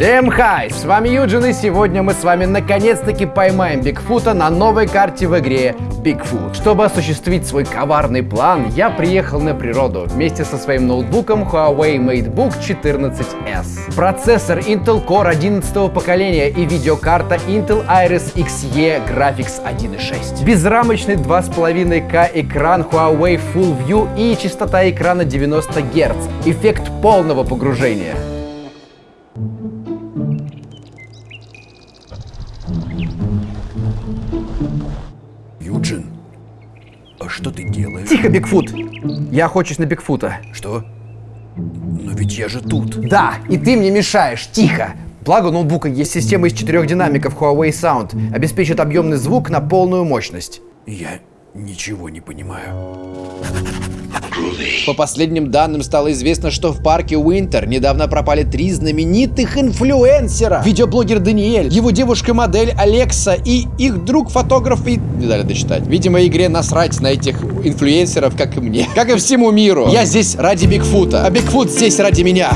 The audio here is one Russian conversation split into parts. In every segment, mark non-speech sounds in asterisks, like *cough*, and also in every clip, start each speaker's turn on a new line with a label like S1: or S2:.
S1: Всем хай! С вами Юджин, и сегодня мы с вами наконец-таки поймаем Бигфута на новой карте в игре Bigfoot. Чтобы осуществить свой коварный план, я приехал на природу вместе со своим ноутбуком Huawei MateBook 14S. Процессор Intel Core 11 поколения и видеокарта Intel Iris Xe Graphics 1.6. Безрамочный 2,5К экран Huawei Full View и частота экрана 90 Гц. Эффект полного погружения.
S2: Юджин, а что ты делаешь?
S1: Тихо, Бигфут! Я охочусь на Бигфута.
S2: Что? Но ведь я же тут.
S1: Да, и ты мне мешаешь, тихо! Благо у ноутбука есть система из четырех динамиков Huawei Sound, обеспечит объемный звук на полную мощность.
S2: Я ничего не понимаю.
S1: По последним данным стало известно, что в парке Уинтер недавно пропали три знаменитых инфлюенсера. Видеоблогер Даниэль, его девушка-модель Алекса и их друг-фотограф и... Не дали дочитать. Видимо, игре насрать на этих инфлюенсеров, как и мне. Как и всему миру. Я здесь ради Бигфута, а Бигфут здесь ради меня.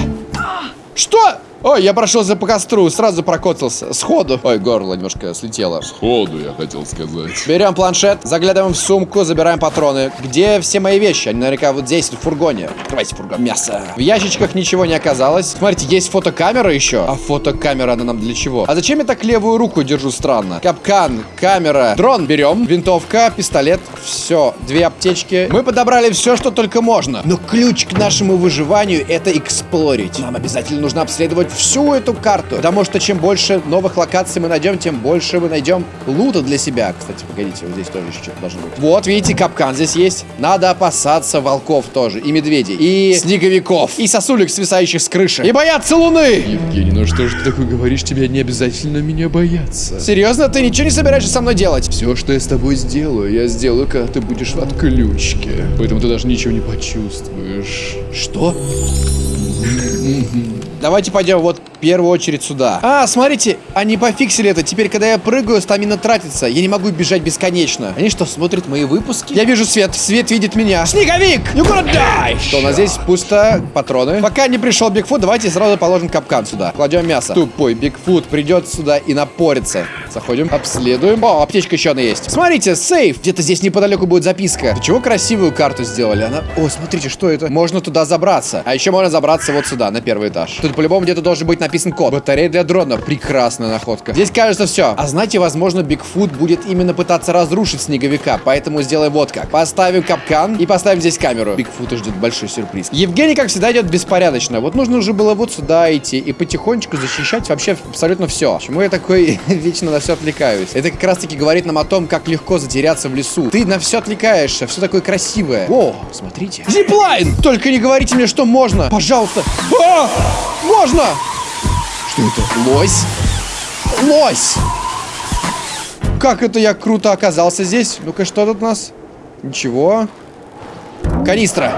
S1: Что? Ой, я прошелся по костру, сразу прокоцался. Сходу. Ой, горло немножко слетело.
S3: Ходу, я хотел сказать.
S1: Берем планшет, заглядываем в сумку, забираем патроны. Где все мои вещи? Они наверняка вот здесь, в фургоне. Открывайте фургон. Мясо. В ящичках ничего не оказалось. Смотрите, есть фотокамера еще. А фотокамера, она нам для чего? А зачем я так левую руку держу странно? Капкан, камера, дрон берем, винтовка, пистолет. Все, две аптечки. Мы подобрали все, что только можно. Но ключ к нашему выживанию это эксплорить. Нам обязательно нужно обследовать всю эту карту. Потому что чем больше новых локаций мы найдем, тем больше мы найдем лута для себя. Кстати, погодите, вот здесь тоже еще что-то должно быть. Вот, видите, капкан здесь есть. Надо опасаться волков тоже. И медведей. И снеговиков. И сосулек, свисающих с крыши. И бояться луны!
S3: Евгений, ну что ж ты такое говоришь? Тебе не обязательно меня бояться.
S1: Серьезно? Ты ничего не собираешься со мной делать?
S3: Все, что я с тобой сделаю, я сделаю, когда ты будешь в отключке. Поэтому ты даже ничего не почувствуешь.
S1: Что? Давайте пойдем вот в первую очередь сюда. А, смотрите, они пофиксили это. Теперь, когда я прыгаю, стамина тратится. Я не могу бежать бесконечно. Они что, смотрят мои выпуски? Я вижу свет. Свет видит меня. Снеговик! You gonna die! Что, у нас здесь пусто. Патроны. Пока не пришел Бигфут, давайте сразу положим капкан сюда. Кладем мясо. Тупой Бигфут придет сюда и напорится. Заходим, обследуем. О, аптечка еще одна есть. Смотрите, сейф. Где-то здесь неподалеку будет записка. Для чего красивую карту сделали? Она... О, смотрите, что это? Можно туда забраться. А еще можно забраться вот сюда, на первый этаж. Тут по-любому где-то должен быть написан код. Батарея для дрона. Прекрасная находка. Здесь кажется все. А знаете, возможно, Бигфут будет именно пытаться разрушить снеговика. Поэтому сделаем вот как. Поставим капкан и поставим здесь камеру. Бигфута ждет большой сюрприз. Евгений, как всегда, идет беспорядочно. Вот нужно уже было вот сюда идти и потихонечку защищать вообще абсолютно все. Почему я такой *laughs* вечно на все отвлекаюсь? Это как раз таки говорит нам о том, как легко затеряться в лесу. Ты на все отвлекаешься, все такое красивое. О, смотрите. Зиплайн! Только не говорите мне, что можно. Пожалуйста. А! Можно! Что это? Лось? Лось! Как это я круто оказался здесь? Ну-ка, что тут у нас? Ничего. Канистра.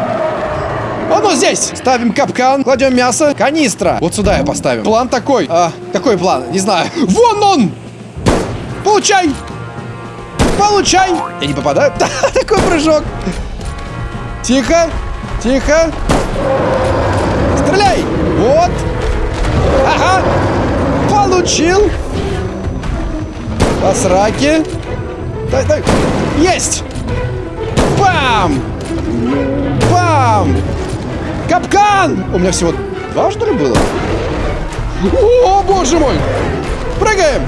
S1: Оно здесь! Ставим капкан, кладем мясо, канистра. Вот сюда я поставим. План такой. А, какой план? Не знаю. Вон он! Получай! Получай! Я не попадаю? *laughs* Да, такой прыжок. Тихо, тихо. Вот. Ага. Получил. По сраке. Дай, дай. Есть! Бам! Бам! Капкан! У меня всего два, что ли, было? О, боже мой! Прыгаем!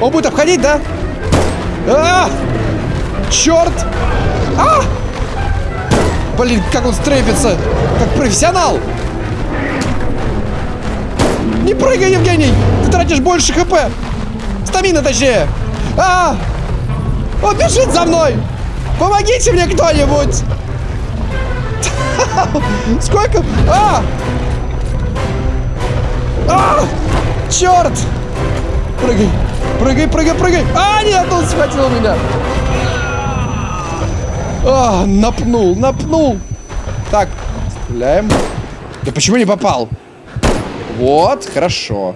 S1: Он будет обходить, да? А! Черт! А! Блин, как он стрейпится! Как профессионал! Не прыгай, Евгений! Ты тратишь больше хп! Стамина, точнее! А! Он бежит за мной! Помогите мне кто-нибудь! *laughs* Сколько? А! А! Черт! Прыгай! Прыгай, прыгай, прыгай! А, нет, он схватил меня! А, напнул, напнул! Так, стреляем. Да почему не попал? Вот, хорошо.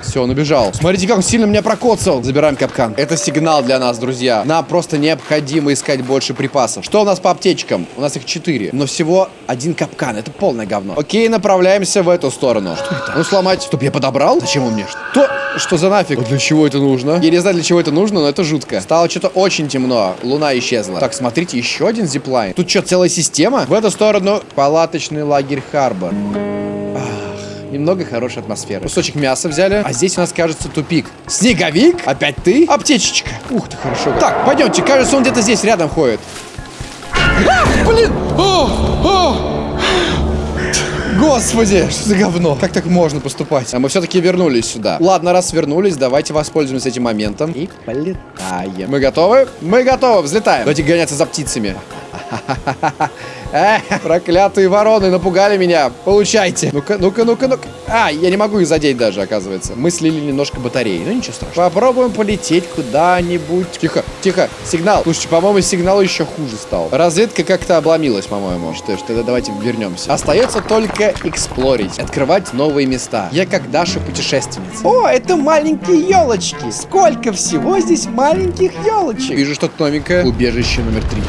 S1: Все, он убежал. Смотрите, как он сильно меня прокоцал. Забираем капкан. Это сигнал для нас, друзья. Нам просто необходимо искать больше припасов. Что у нас по аптечкам? У нас их 4. Но всего один капкан. Это полное говно. Окей, направляемся в эту сторону. Что это? Ну, сломать. Стоп, я подобрал? Зачем он мне? Что? Что за нафиг? Для чего это нужно? Я не знаю, для чего это нужно, но это жутко. Стало что-то очень темно. Луна исчезла. Так, смотрите, еще один зиплайн. Тут что, целая система? В эту сторону палаточный лагерь Харбор. Ах, Немного хорошей атмосферы. Кусочек мяса взяли. А здесь у нас, кажется, тупик. Снеговик? Опять ты? Аптечечка. Ух ты, хорошо. Так, пойдемте. Кажется, он где-то здесь рядом ходит. А, блин! О, о! Господи, что за говно? Как так можно поступать? А мы все-таки вернулись сюда. Ладно, раз вернулись, давайте воспользуемся этим моментом. И полетаем. Мы готовы? Мы готовы, взлетаем. Давайте гоняться за птицами. *laughs* Проклятые вороны напугали меня. Получайте. Ну-ка, ну-ка, ну-ка, ну-ка. А, я не могу их задеть даже, оказывается. Мы слили немножко батареи. Ну, ничего страшного. Попробуем полететь куда-нибудь. Тихо, тихо. Сигнал. Слушайте, по-моему, сигнал еще хуже стал. Разведка как-то обломилась, по-моему. Что ж, тогда давайте вернемся. Остается только эксплорить. Открывать новые места. Я как Даша путешественница. О, это маленькие елочки. Сколько всего здесь маленьких елочек. Вижу что-то новенькое. Убежище номер три.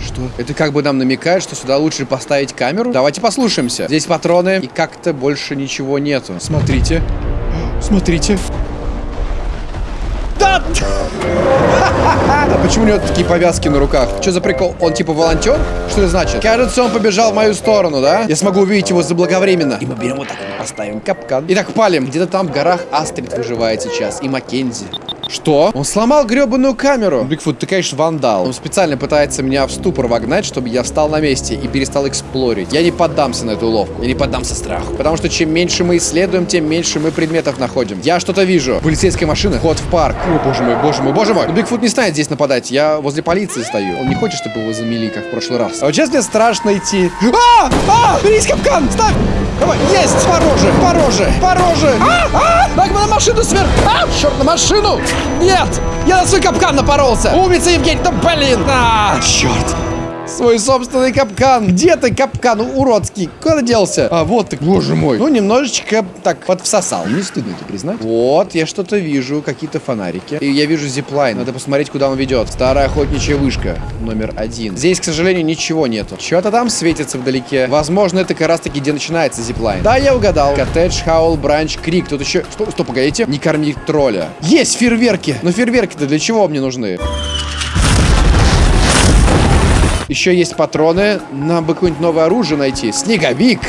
S1: Что? Это как бы нам намекает, что сюда лучше поставить камеру? Давайте послушаемся. Здесь патроны, и как-то больше ничего нету. Смотрите. Смотрите. Да! *laughs* А почему у него такие повязки на руках? Что за прикол? Он типа волонтер? Что это значит? Кажется, он побежал в мою сторону, да? Я смогу увидеть его заблаговременно. И мы берем вот так, поставим капкан. Итак, палим. Где-то там в горах Астрид выживает сейчас. И Маккензи. Что? Он сломал гребаную камеру. Бигфут, ты, конечно, вандал. Он специально пытается меня в ступор вогнать, чтобы я встал на месте и перестал эксплорить. Я не поддамся на эту уловку. Я не поддамся страху. Потому что чем меньше мы исследуем, тем меньше мы предметов находим. Я что-то вижу. Полицейская машина. Вход в парк. О, боже мой, боже мой, боже мой. Но Бигфут не станет здесь нападать. Я возле полиции стою. Он не хочет, чтобы его замели, как в прошлый раз. А вот сейчас мне страшно идти. А! А! Берись капкан! Ставь! Давай, есть! Пороже! Пороже! Пороже! А! А! Так, на машину сверх! А! Черт, на машину! Нет! Я на свой капкан напоролся! Умница, Евгений! Да блин! А! Черт! Свой собственный капкан. Где ты, капкан уродский? Куда делся? А, вот ты, боже мой. Ну, немножечко так подвсосал. Не стыдно это признать. Вот, я что-то вижу, какие-то фонарики. И я вижу зиплайн. Надо посмотреть, куда он ведет. Старая охотничья вышка, номер один. Здесь, к сожалению, ничего нету. Что-то там светится вдалеке. Возможно, это как раз таки, где начинается зиплайн. Да, я угадал. Коттедж, Хаул, Бранч, Крик. Тут еще... Стоп, стоп, погодите. Не корми тролля. Есть фейерверки. Но фейерверки-то для чего мне нужны? Еще есть патроны. Нам бы какое-нибудь новое оружие найти. Снеговик.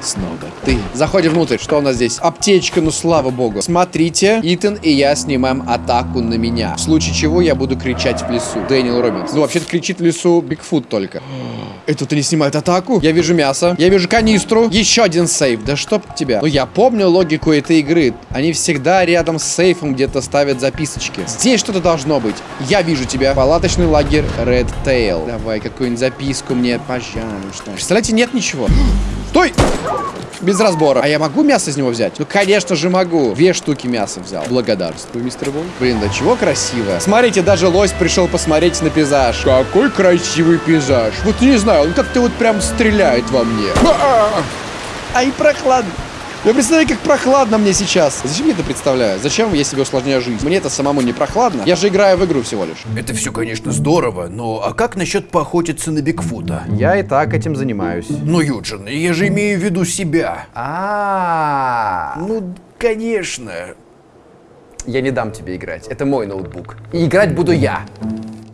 S1: Снова ты. Заходим внутрь. Что у нас здесь? Аптечка, ну слава богу. Смотрите, Итан и я снимаем атаку на меня. В случае чего я буду кричать в лесу. Дэниел Робинс. Ну, вообще-то кричит в лесу Бигфут только. *gasps* Это-то не снимает атаку? Я вижу мясо. Я вижу канистру. Еще один сейф. Да чтоб тебя. Ну, я помню логику этой игры. Они всегда рядом с сейфом где-то ставят записочки. Здесь что-то должно быть. Я вижу тебя. Палаточный лагерь Red Tail. Давай какую-нибудь записку мне, пожалуйста. Представляете, нет ничего. *gasps* Стой! Без разбора. А я могу мясо из него взять? Ну, конечно же могу. Две штуки мяса взял. Благодарствую, мистер Бой. Блин, да чего красиво. Смотрите, даже лось пришел посмотреть на пейзаж. Какой красивый пейзаж. Вот не знаю, он как-то вот прям стреляет во мне. Ай, прохладно. Я представляю, как прохладно мне сейчас. Зачем я это представляю? Зачем я себе усложняю жизнь? Мне это самому не прохладно. Я же играю в игру всего лишь.
S2: Это все, конечно, здорово, но а как насчет поохотиться на Бигфута?
S1: Я и так этим занимаюсь.
S2: Ну, Юджин, я же имею в виду себя.
S1: А,
S2: Ну, конечно.
S1: я не дам тебе играть. Это мой ноутбук. И играть буду я.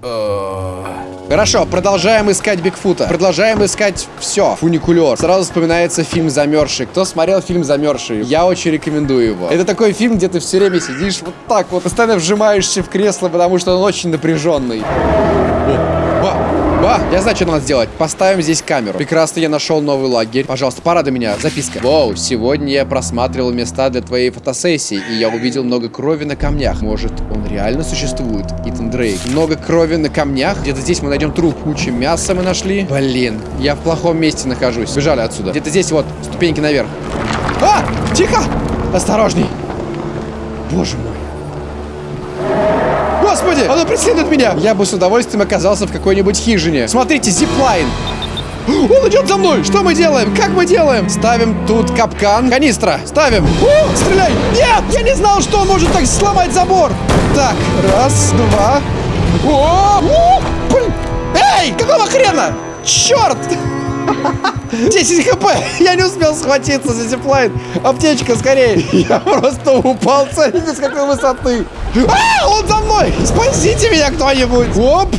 S1: Хорошо, продолжаем искать Бигфута. Продолжаем искать все. Фуникулер. Сразу вспоминается фильм «Замерзший». Кто смотрел фильм «Замерзший»? Я очень рекомендую его. Это такой фильм, где ты все время сидишь вот так вот, постоянно вжимаешься в кресло, потому что он очень напряженный. Ба, я знаю, что надо сделать. Поставим здесь камеру. Прекрасно, я нашел новый лагерь. Пожалуйста, порадуй меня. Записка. Воу, сегодня я просматривал места для твоей фотосессии, и я увидел много крови на камнях. Может, он реально существует? Итан Дрейк. Много крови на камнях. Где-то здесь мы найдем труп. Куча мяса мы нашли. Блин, я в плохом месте нахожусь. Бежали отсюда. Где-то здесь вот, ступеньки наверх. А! Тихо! Осторожней. Боже мой. Господи, оно преследует меня! Я бы с удовольствием оказался в какой-нибудь хижине. Смотрите, зиплайн. *gasps* Он идет за мной! Что мы делаем? Как мы делаем? Ставим тут капкан. Канистра. Ставим. О, стреляй! Нет! Я не знал, что он может так сломать забор. Так, раз, два. О, о. Эй, какого хрена? Черт! *laughs* 10 хп! *laughs* Я не успел схватиться за зиплайн. Аптечка, скорее. *laughs* Я просто упал, смотрите, с какой высоты. А, он за мной! Спасите меня кто-нибудь! Оп!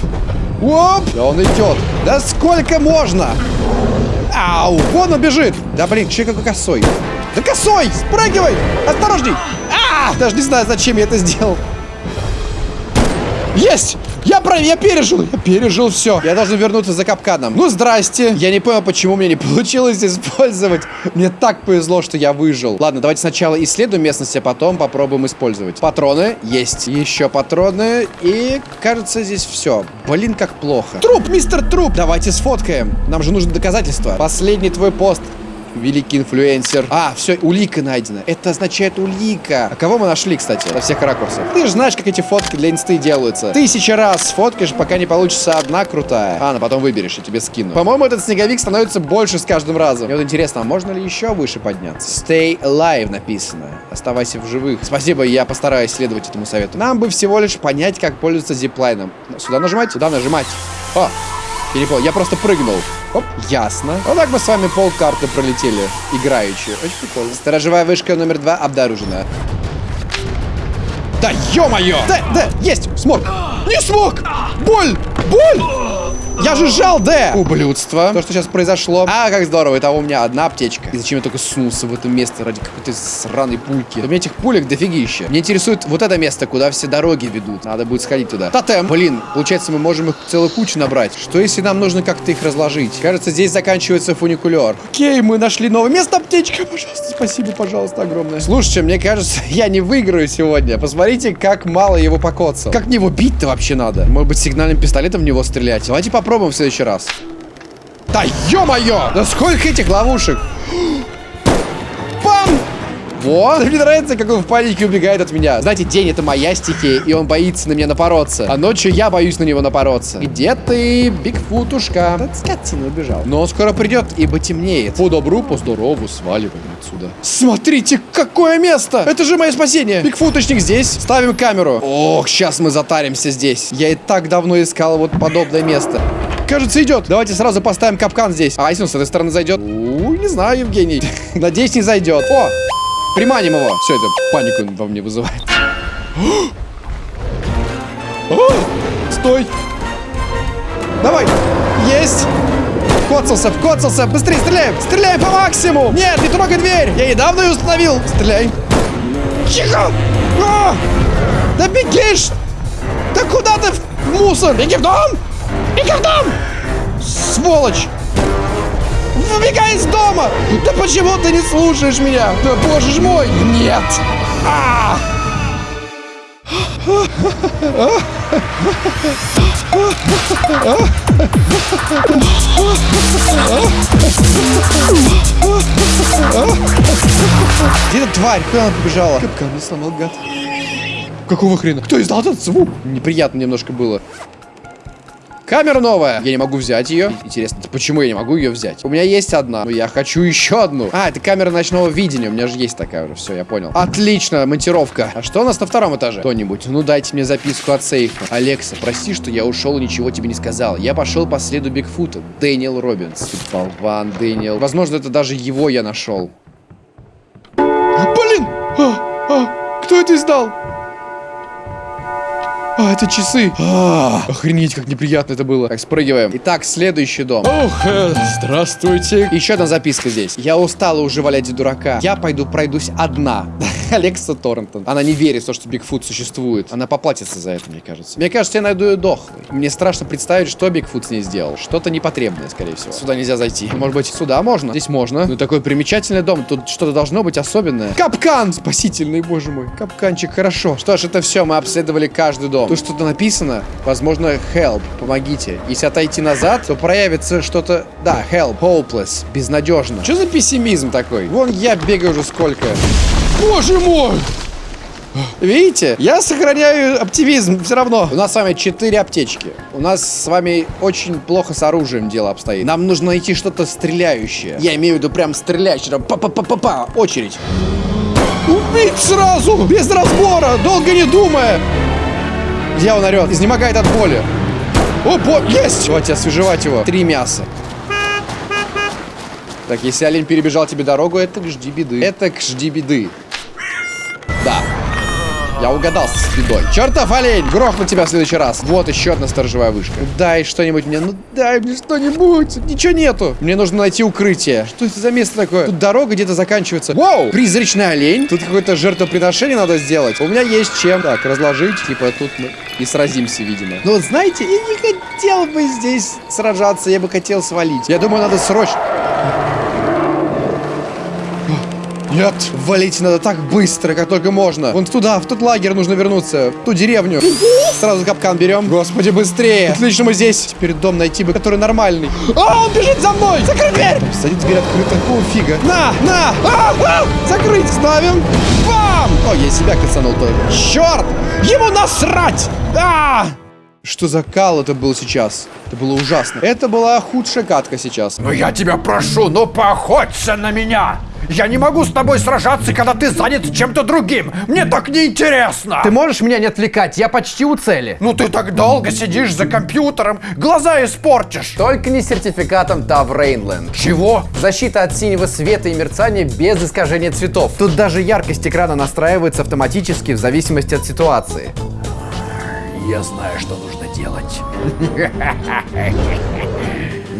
S1: Оп! Да он идет. Да сколько можно? Ау! Вон он бежит! Да блин, че какой косой? Да косой! Спрыгивай! Осторожней! А! Даже не знаю, зачем я это сделал. Есть! Я про... Я пережил! Я пережил все. Я должен вернуться за капканом. Ну, здрасте. Я не понял, почему мне не получилось использовать. Мне так повезло, что я выжил. Ладно, давайте сначала исследуем местность, а потом попробуем использовать. Патроны есть. Еще патроны. И, кажется, здесь все. Блин, как плохо. Труп, мистер Труп! Давайте сфоткаем. Нам же нужны доказательства. Последний твой пост. Великий инфлюенсер. А, все, улика найдена. Это означает улика. А кого мы нашли, кстати, во всех ракурсах? Ты же знаешь, как эти фотки для инсты делаются. Тысяча раз сфоткаешь, пока не получится одна крутая. А, ну потом выберешь, я тебе скину. По-моему, этот снеговик становится больше с каждым разом. Мне вот интересно, а можно ли еще выше подняться? Stay alive написано. Оставайся в живых. Спасибо, я постараюсь следовать этому совету. Нам бы всего лишь понять, как пользоваться зиплайном. Сюда нажимать? Сюда нажимать. О, Перепол. Я просто прыгнул. Оп, ясно. Вот так мы с вами пол карты пролетели. Играючи. Очень прикольно. Сторожевая вышка номер два обнаружена. Да ё-моё! Да, да, есть! Смог! Не смог! Боль! Боль! Я же жал Д! Ублюдство. То, что сейчас произошло. А, как здорово. Это у меня одна аптечка. И зачем я только сунулся в это место ради какой-то сраной пульки? У меня этих пулек дофигища. Мне интересует вот это место, куда все дороги ведут. Надо будет сходить туда. Тотем. Блин, получается, мы можем их целую кучу набрать. Что если нам нужно как-то их разложить? Кажется, здесь заканчивается фуникулер. Окей, мы нашли новое место. Аптечка, пожалуйста. Спасибо, пожалуйста, огромное. Слушайте, мне кажется, *laughs* я не выиграю сегодня. Посмотрите, как мало его покоцал. Как мне его бить-то вообще надо? Может быть, сигнальным пистолетом в него стрелять? Давайте попробуем в следующий раз. Да ё-моё! Да сколько этих ловушек? Пам! Вот, мне нравится, как он в панике убегает от меня. Знаете, день это моя стихия, и он боится на меня напороться. А ночью я боюсь на него напороться. Где ты, Бигфутушка? Да скотина убежал. Но он скоро придет, ибо темнеет. По добру, по здорову, сваливаем отсюда. Смотрите, какое место! Это же мое спасение. Бигфуточник здесь. Ставим камеру. Ох, сейчас мы затаримся здесь. Я и так давно искал вот подобное место. Кажется, идет. Давайте сразу поставим капкан здесь. А если он с этой стороны зайдет? У, не знаю, Евгений. *laughs* Надеюсь, не зайдет. О, приманим его. Все, это панику во мне вызывает. Стой. Давай. Есть. Вкоцался, вкоцался. Быстрее стреляем. Стреляем по максимуму. Нет, не трогай дверь. Я недавно ее установил. Стреляй. Тихо. А! Да бегишь. Да куда ты в мусор? Беги в дом. Беги в дом. Сволочь. Выбегай из дома! Да почему ты не слушаешь меня? Да боже ж мой! Нет! А! Где эта тварь? Куда она побежала? Капкан не сломал, гад. Какого хрена? Кто издал этот звук? Неприятно немножко было. Камера новая. Я не могу взять ее. Интересно, почему я не могу ее взять? У меня есть одна, но я хочу еще одну. А, это камера ночного видения. У меня же есть такая уже. Все, я понял. Отлично, монтировка. А что у нас на втором этаже? Кто-нибудь, ну дайте мне записку от сейфа. Алекса, прости, что я ушел и ничего тебе не сказал. Я пошел по следу Бигфута. Дэниел Робинс. Болван, Дэниел. Возможно, это даже его я нашел. Блин! А, а, кто это издал? А, это часы. А, охренеть, как неприятно это было. Так, спрыгиваем. Итак, следующий дом. Ох, э, здравствуйте. Еще одна записка здесь. Я устала уже валять дурака. Я пойду пройдусь одна. *laughs* Алекса Торрентон. Она не верит в то, что Бигфут существует. Она поплатится за это, мне кажется. Мне кажется, я найду ее дохлой. Мне страшно представить, что Бигфут с ней сделал. Что-то непотребное, скорее всего. Сюда нельзя зайти. Может быть, сюда можно? Здесь можно. Ну, такой примечательный дом. Тут что-то должно быть особенное. Капкан! Спасительный, боже мой. Капканчик, хорошо. Что ж, это все. Мы обследовали каждый дом. Тут что-то написано. Возможно, help. Помогите. Если отойти назад, то проявится что-то... Да, help. Hopeless. Безнадежно. Что за пессимизм такой? Вон я бегаю уже сколько. Боже мой! Видите? Я сохраняю оптимизм все равно. У нас с вами 4 аптечки. У нас с вами очень плохо с оружием дело обстоит. Нам нужно найти что-то стреляющее. Я имею в виду прям стреляющее. Па-па-па-па-па. Очередь. Убить сразу! Без разбора! Долго не думая! Он орет? Изнемогает от боли. О, бо... Есть! Давайте освежевать его. Три мяса. Так, если олень перебежал тебе дорогу, это к жди беды. Это к жди беды. Я угадал с бедой. Чертов олень! Грохну тебя в следующий раз. Вот еще одна сторожевая вышка. Дай что-нибудь мне. Ну дай мне что-нибудь. Ничего нету. Мне нужно найти укрытие. Что это за место такое? Тут дорога где-то заканчивается. Вау! Призрачный олень. Тут какое-то жертвоприношение надо сделать. У меня есть чем. Так, разложить. Типа тут мы и сразимся, видимо. Но вот знаете, я не хотел бы здесь сражаться. Я бы хотел свалить. Я думаю, надо срочно... Нет, валить надо так быстро, как только можно. Вон туда, в тот лагерь нужно вернуться, в ту деревню. Сразу капкан берем. Господи, быстрее. Отлично, мы здесь. Теперь дом найти бы, который нормальный. А, он бежит за мной. Закрой дверь. Кстати, дверь открыта. Какого фига? На, на. А, а, закрыть. Ставим. Бам. О, я себя кацанул тоже. Черт. Ему насрать. А! Что за кал это был сейчас? Это было ужасно. Это была худшая катка сейчас.
S2: Ну я тебя прошу, ну поохоться на меня! Я не могу с тобой сражаться, когда ты занят чем-то другим. Мне так неинтересно.
S4: Ты можешь меня не отвлекать? Я почти у цели.
S2: Ну ты так долго сидишь за компьютером, глаза испортишь.
S4: Только не сертификатом TAV Rainland.
S2: Чего?
S4: Защита от синего света и мерцания без искажения цветов. Тут даже яркость экрана настраивается автоматически в зависимости от ситуации.
S2: Я знаю, что нужно делать. *laughs*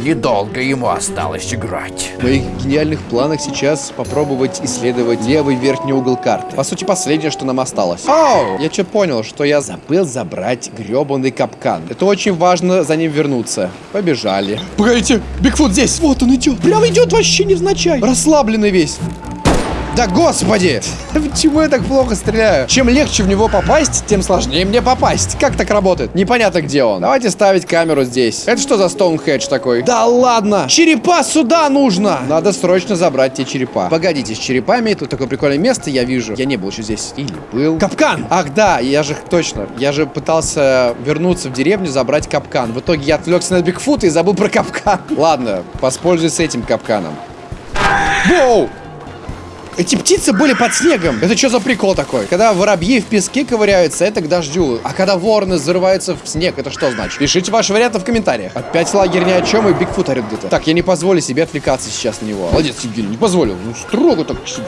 S2: Недолго ему осталось играть.
S1: В моих гениальных планах сейчас попробовать исследовать левый верхний угол карты. По сути, последнее, что нам осталось. Оу! Я что понял, что я забыл забрать гребаный капкан. Это очень важно за ним вернуться. Побежали. Погодите, Бигфут здесь. Вот он идет. Прям идет вообще невзначай. Расслабленный весь. Да господи! *laughs* Почему я так плохо стреляю? Чем легче в него попасть, тем сложнее мне попасть. Как так работает? Непонятно, где он. Давайте ставить камеру здесь. Это что за Стоунхедж такой? Да ладно! Черепа сюда нужно! Надо срочно забрать те черепа. Погодите, с черепами тут такое прикольное место, я вижу. Я не был еще здесь. Или был. Капкан! Ах да, я же точно. Я же пытался вернуться в деревню, забрать капкан. В итоге я отвлекся на Бигфута и забыл про капкан. *laughs* Ладно, воспользуюсь этим капканом. Воу! Эти птицы были под снегом. Это что за прикол такой? Когда воробьи в песке ковыряются, это к дождю. А когда вороны зарываются в снег, это что значит? Пишите ваши варианты в комментариях. Опять лагерь ни о чем и Бигфут орет где-то. Так, я не позволю себе отвлекаться сейчас на него. Молодец, Евгений, не позволил. Ну, строго так вообще.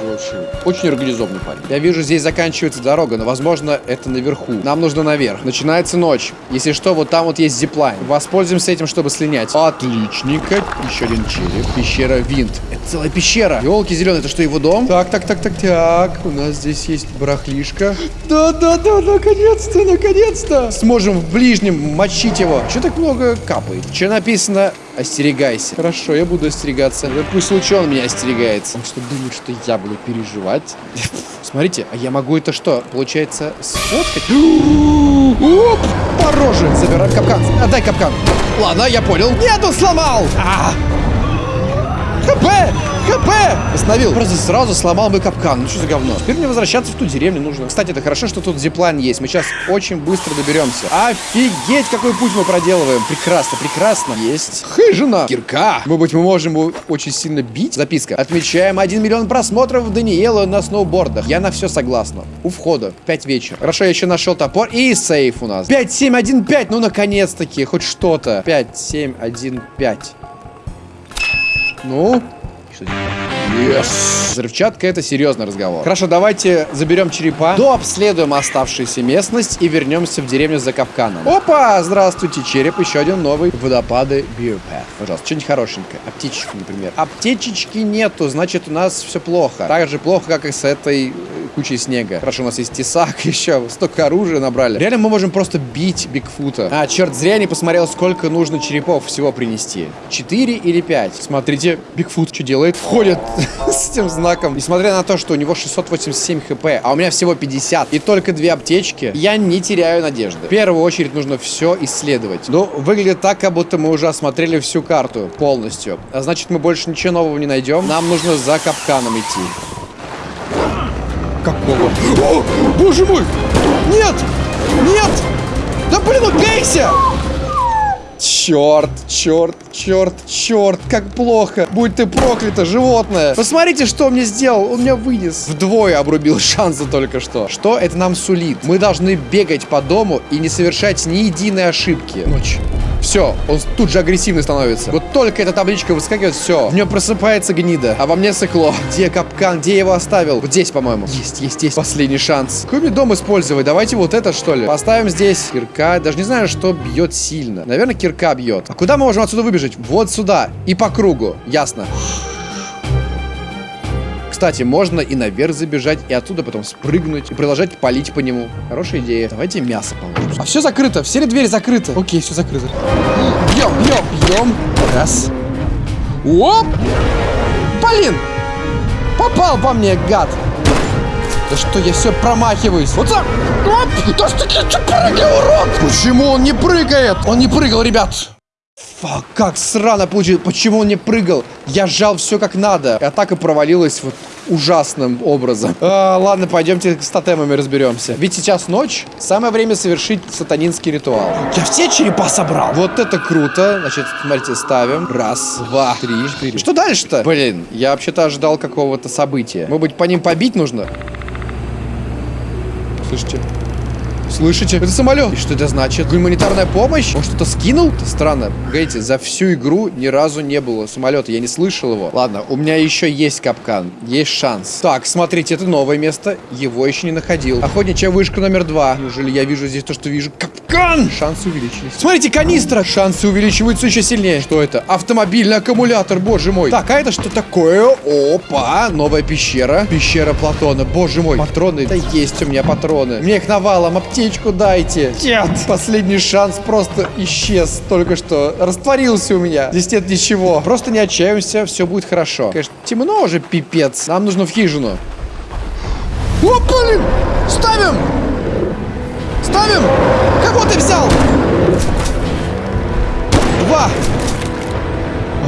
S1: Очень организованный парень. Я вижу, здесь заканчивается дорога, но, возможно, это наверху. Нам нужно наверх. Начинается ночь. Если что, вот там вот есть зиплайн. Воспользуемся этим, чтобы слинять. Отличненько. Еще один череп. Пещера Винт. Это целая пещера. Елки зеленые, это что, его дом? Так, так, так, так, так. У нас здесь есть барахлишка. Да, да, да, наконец-то, наконец-то. Сможем в ближнем мочить его. Что так много капает? Что написано? Остерегайся. Хорошо, я буду остерегаться. Да пусть лучше он меня остерегается. Он что, думает, что я буду переживать? Смотрите, а я могу это что? Получается, сфоткать? *gasps* Оп! По роже! Забирай капкан. Отдай капкан. Ладно, я понял. Нет, он сломал! А! ХП! ХП! Остановил. Просто сразу сломал мой капкан. Ну что за говно? Теперь мне возвращаться в ту деревню нужно. Кстати, это хорошо, что тут зиплайн есть. Мы сейчас очень быстро доберемся. Офигеть, какой путь мы проделываем. Прекрасно, прекрасно. Есть. Хыжина. Кирка. Может быть, мы можем его очень сильно бить? Записка. Отмечаем 1 миллион просмотров Даниэла на сноубордах. Я на все согласна. У входа. 5 вечера. Хорошо, я еще нашел топор. И сейф у нас. 5, 7, 1, 5. Ну, наконец-таки. Хоть что-то. 5, 7, 1, 5. Ну, что здесь? Yes. Взрывчатка это серьезный разговор. Хорошо, давайте заберем черепа, дообследуем оставшуюся местность и вернемся в деревню за капканом. Опа! Здравствуйте, череп, еще один новый. Водопады Биопаth. Пожалуйста, что-нибудь хорошенькое. Аптечечку, например. Аптечечки нету, значит у нас все плохо. Так же плохо, как и с этой э, кучей снега. Хорошо, у нас есть тесак *laughs* еще. Столько оружия набрали. Реально мы можем просто бить Бигфута. А, черт, зря я не посмотрел, сколько нужно черепов всего принести. Четыре или пять? Смотрите, Бигфут что делает? Входит *laughs* с этим знаком. Несмотря на то, что у него 687 хп, а у меня всего 50, и только две аптечки, я не теряю надежды. В первую очередь нужно все исследовать. Ну, выглядит так, как будто мы уже осмотрели всю карту полностью. А значит, мы больше ничего нового не найдем. Нам нужно за капканом идти. Какого? О! Боже мой! Нет! Нет! Да блин, убейся! Черт, черт, черт, черт, как плохо. Будь ты проклято, животное. Посмотрите, что мне сделал. Он меня вынес. Вдвое обрубил шансы только что. Что это нам сулит? Мы должны бегать по дому и не совершать ни единой ошибки. Ночь. Все, он тут же агрессивный становится. Вот только эта табличка выскакивает, все. В нем просыпается гнида, а во мне сыкло. Где капкан? Где я его оставил? Вот здесь, по-моему. Есть, есть, есть. Последний шанс. Какой мне дом использовать? Давайте вот это, что ли. Поставим здесь кирка. Даже не знаю, что бьет сильно. Наверное, кирка бьет. А куда мы можем отсюда выбежать? Вот сюда. И по кругу. Ясно. Кстати, можно и наверх забежать, и оттуда потом спрыгнуть, и продолжать палить по нему. Хорошая идея. Давайте мясо положим. А все закрыто, все ли двери закрыты? Окей, все закрыто. Бьем, бьем, бьем. Раз. Оп! Блин! Попал по мне, гад! Да что, я все промахиваюсь. Вот так! Оп! Да что ты прыгай, урод! Почему он не прыгает? Он не прыгал, ребят! Фак, как срано получилось. Почему он не прыгал? Я сжал все как надо. И атака провалилась вот ужасным образом. А, ладно, пойдемте с тотемами разберемся. Ведь сейчас ночь. Самое время совершить сатанинский ритуал. Я все черепа собрал. Вот это круто. Значит, смотрите, ставим. Раз, два, три, четыре. Что дальше-то? Блин, я вообще-то ожидал какого-то события. Может быть, по ним побить нужно? Слышите? Слышите? Это самолет. И что это значит? Гуманитарная помощь? Он что-то скинул? Это странно. Погодите, за всю игру ни разу не было самолета. Я не слышал его. Ладно, у меня еще есть капкан. Есть шанс. Так, смотрите, это новое место. Его еще не находил. Охотничья вышка номер два. Неужели я вижу здесь то, что вижу? Капкан! Шансы увеличились. Смотрите, канистра! Шансы увеличиваются еще сильнее. Что это? Автомобильный аккумулятор, боже мой. Так, а это что такое? Опа! Новая пещера. Пещера Платона. Боже мой. Патроны. Да есть у меня патроны. Мне их навалом. Аптечку дайте. Нет. Последний шанс просто исчез только что. Растворился у меня. Здесь нет ничего. Просто не отчаиваемся. Все будет хорошо. Конечно, темно уже, пипец. Нам нужно в хижину. О, блин! Ставим! Ставим! Кого ты взял? Два.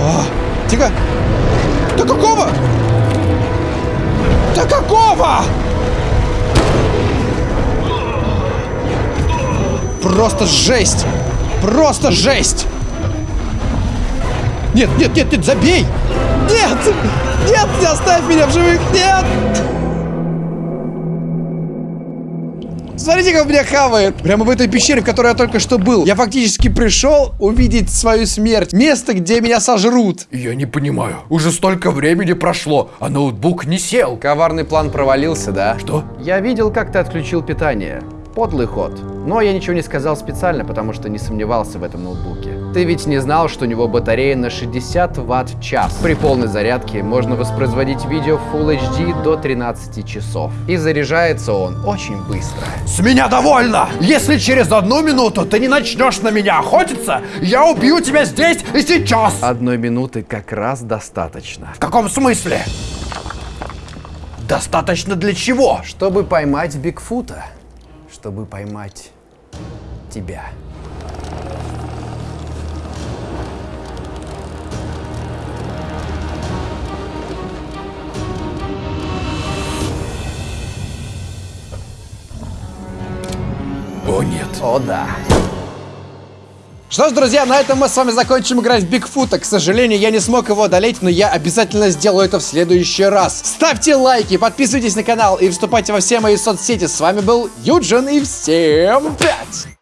S1: А, тихо. Да какого? Да какого? Просто жесть! Просто жесть! Нет, нет, нет, нет, забей! Нет! Нет, не оставь меня в живых! Нет! Смотрите, как меня хавает. Прямо в этой пещере, в которой я только что был. Я фактически пришел увидеть свою смерть. Место, где меня сожрут.
S2: Я не понимаю. Уже столько времени прошло, а ноутбук не сел.
S4: Коварный план провалился, да?
S2: Что?
S4: Я видел, как ты отключил питание. Подлый ход. Но я ничего не сказал специально, потому что не сомневался в этом ноутбуке. Ты ведь не знал, что у него батарея на 60 ватт в час. При полной зарядке можно воспроизводить видео в Full HD до 13 часов. И заряжается он очень быстро.
S2: С меня довольно! Если через одну минуту ты не начнешь на меня охотиться, я убью тебя здесь и сейчас!
S4: Одной минуты как раз достаточно.
S2: В каком смысле? Достаточно для чего?
S4: Чтобы поймать Бигфута. Чтобы поймать тебя.
S2: О нет.
S4: О да.
S1: Что ж, друзья, на этом мы с вами закончим играть в Бигфута. К сожалению, я не смог его одолеть, но я обязательно сделаю это в следующий раз. Ставьте лайки, подписывайтесь на канал и вступайте во все мои соцсети. С вами был Юджин и всем пять!